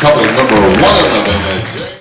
couple number one in the.